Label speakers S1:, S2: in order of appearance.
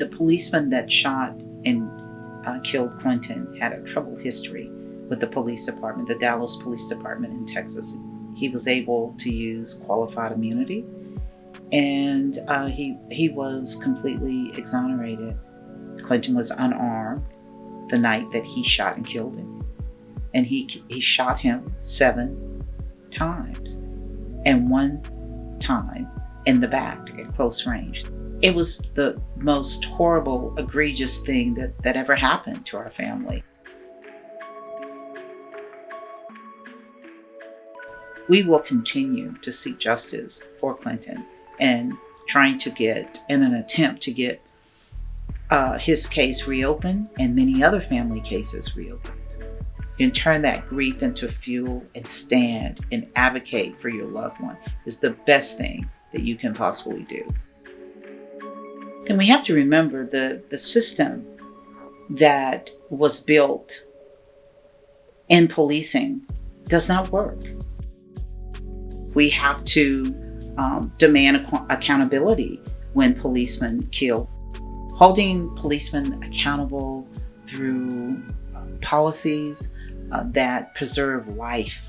S1: the policeman that shot and uh, killed Clinton had a troubled history with the police department, the Dallas Police Department in Texas. He was able to use qualified immunity, and uh, he he was completely exonerated. Clinton was unarmed the night that he shot and killed him, and he he shot him seven times, and one time in the back at close range. It was the most horrible, egregious thing that, that ever happened to our family. We will continue to seek justice for Clinton and trying to get, in an attempt to get uh, his case reopened and many other family cases reopened. And turn that grief into fuel and stand and advocate for your loved one is the best thing that you can possibly do. Then we have to remember the, the system that was built in policing does not work. We have to um, demand ac- accountability when policemen kill. Holding policemen accountable through uh, policies uh, that preserve life